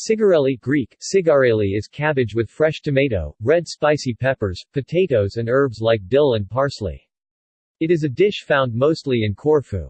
Cigarelli Greek, sigareli is cabbage with fresh tomato, red spicy peppers, potatoes and herbs like dill and parsley. It is a dish found mostly in Corfu.